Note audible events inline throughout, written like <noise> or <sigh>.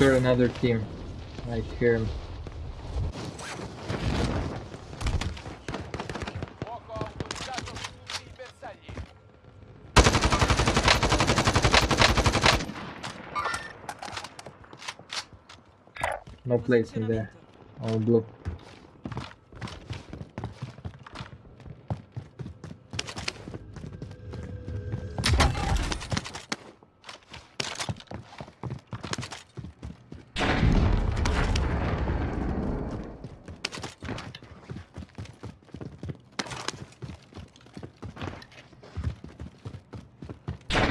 sure another team. I bersagli. No place in there. All blue.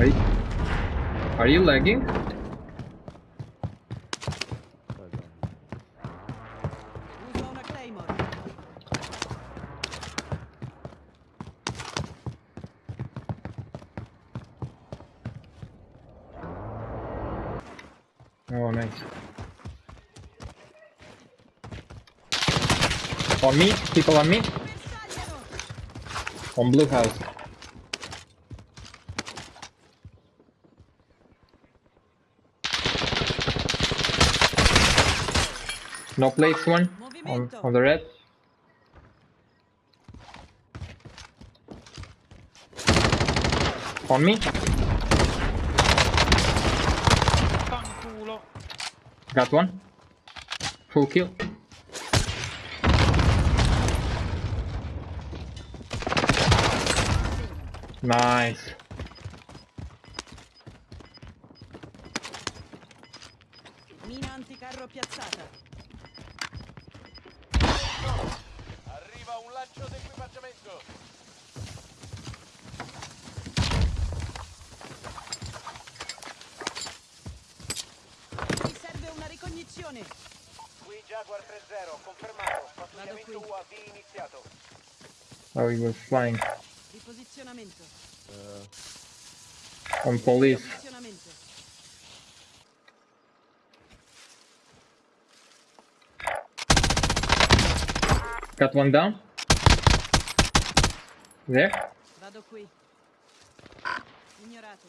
Are you, are you lagging? Oh, nice. On me, people on me, on blue house. No place one on, on the red. On me, Fanculo. got one. Full kill. Nice. Mi serve una ricognizione. Qui Jaguar 3-0, confermato. Pattugliamento. UAV iniziato. Oh, he was flying Riposizionamento. on police. Posizionamento. Got one down. There. Vado qui. Ignorato.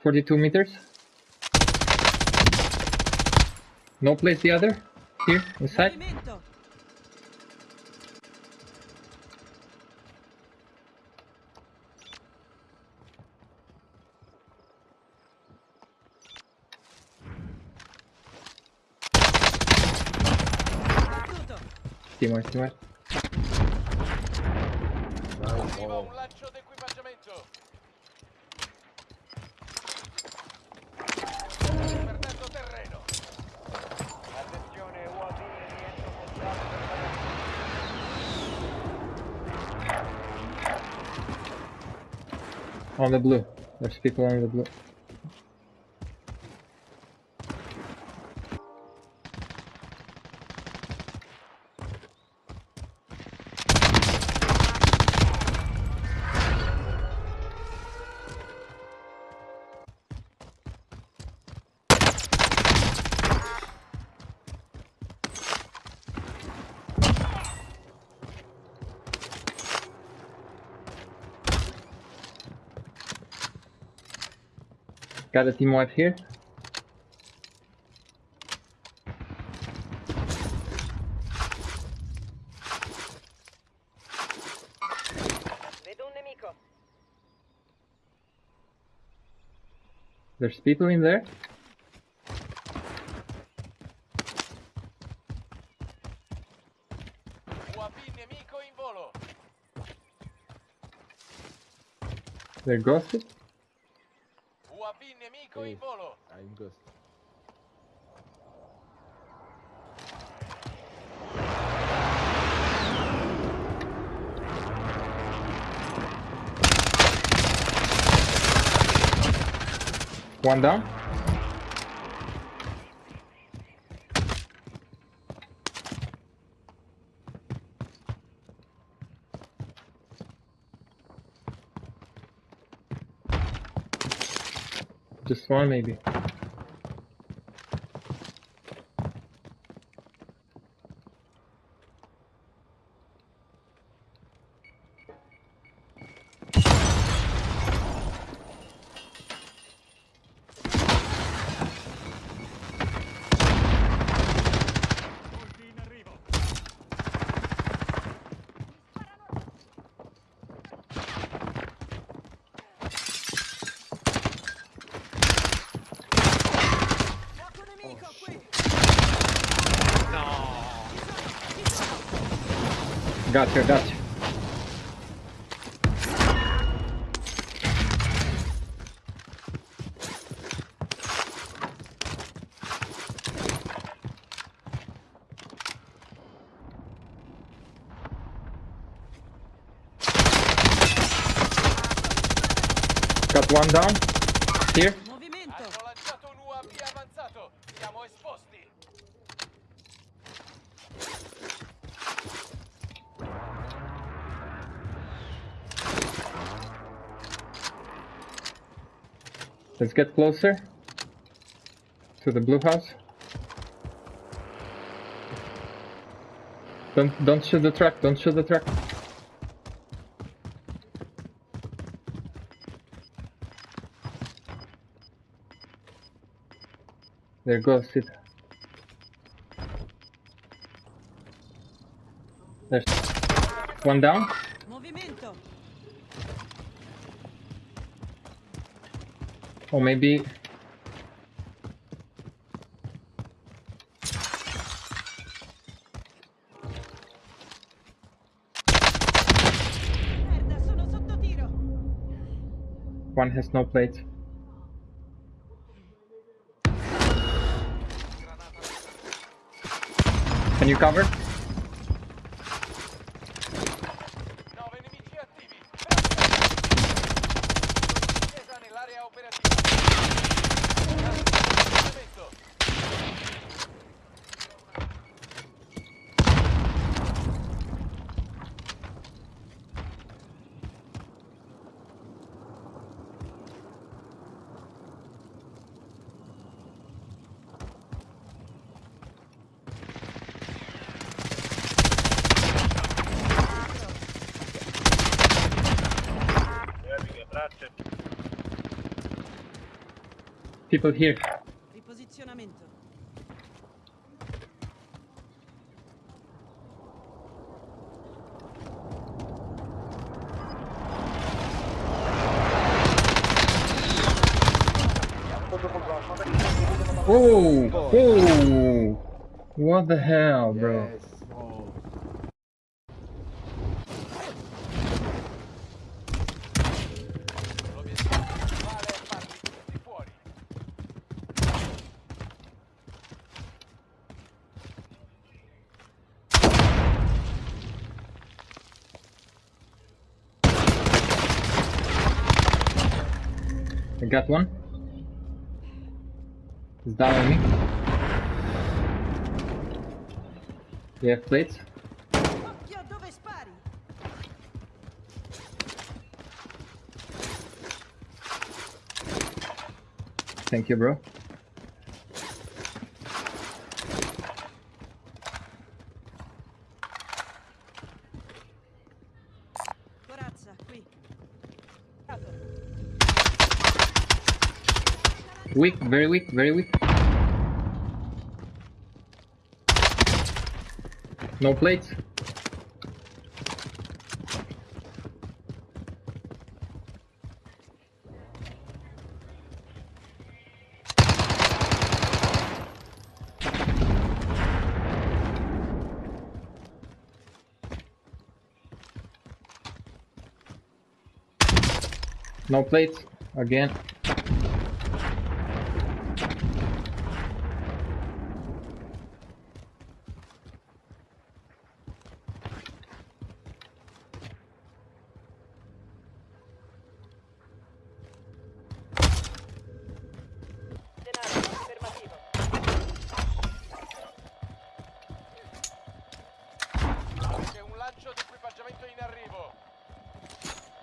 42 meters. No place the other. Here, inside. Movimento. Timor, Timor. Arriva un lancio d'equipaggiamento. Perdendo terreno. Attenzione UAV rientro per On the blue. There's people on the blue. Got a team wipe here. Vedo un nemico. There's people in there. UAV nemico in volo. They're ghosted. One down. Just one maybe. Gotcha, gotcha. Got one down. Let's get closer to the blue house. Don't don't shoot the truck. Don't shoot the truck. There goes it. There's one down. Movimento. Or maybe one has no plate. Can you cover? People here. Riposizionamento. Whoa! Whoa! What the hell, bro? L'obiettivo got one. He's down on me. You have plates? Thank you, bro. Weak, very weak, very weak. No plates. No plates again.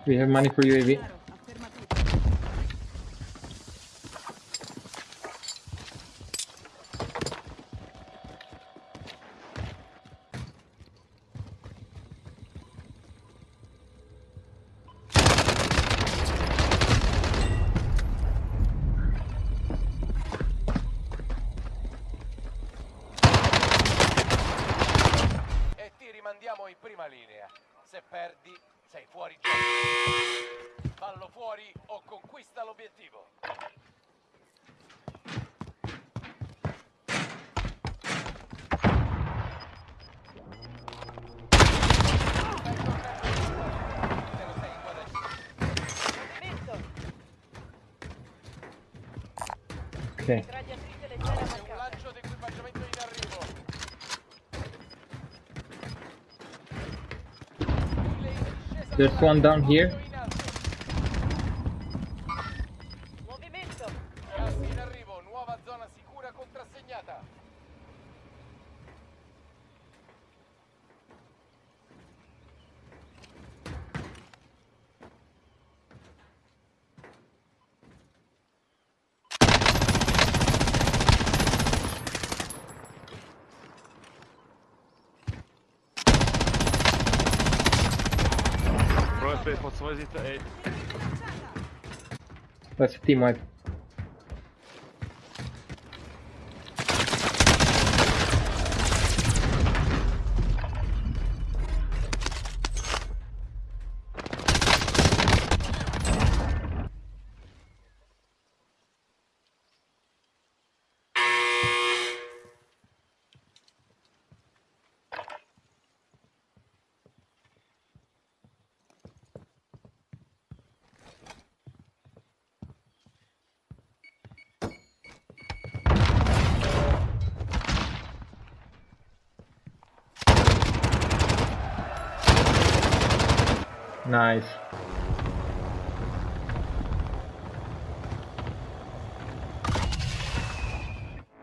We have money for UAV. Rimandiamo in prima linea. Se perdi, sei fuori gioco. Fallo fuori o conquista l'obiettivo. Ok. There's one down here. Svoje zitten. That's a team wipe. Nice.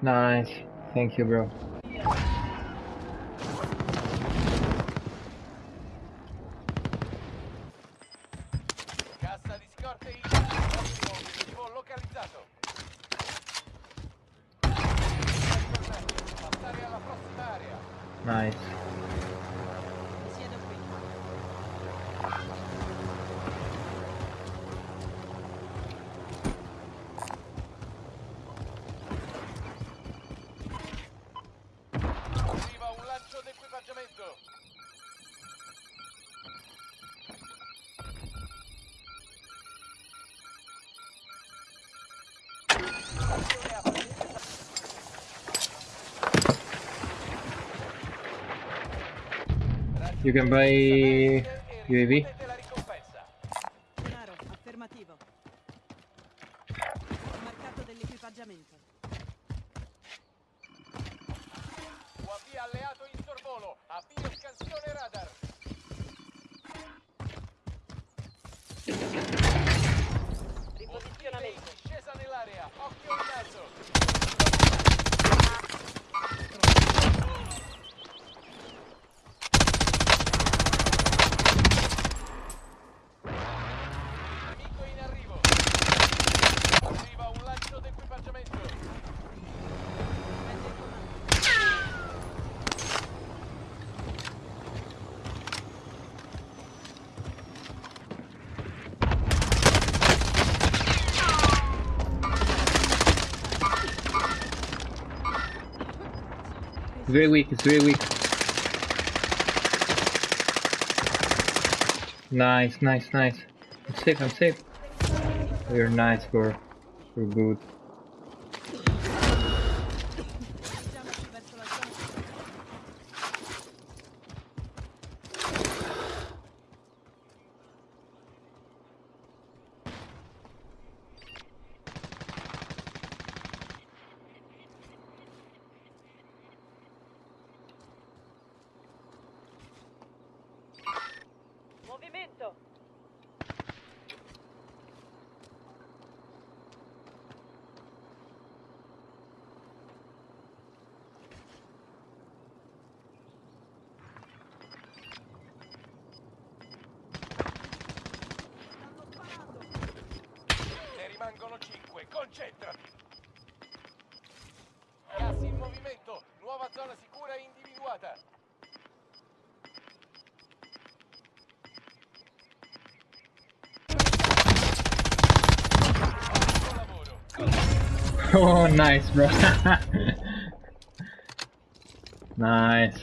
Nice. Thank you, bro. You can buy UAV. Affermativo. Marcato dell'equipaggiamento. UAV alleato in sorvolo. Avvio scansione radar. Riposizionamento. discesa nell'area. Occhio in alto. Very weak. It's very weak. Nice, nice, nice. I'm safe. I'm safe. You're nice, bro. You're good. Movimento. Ne rimangono 5. Concentrati. Gas in movimento. Nuova zona sicura individuata. <laughs> Oh, nice, bro. <laughs> nice.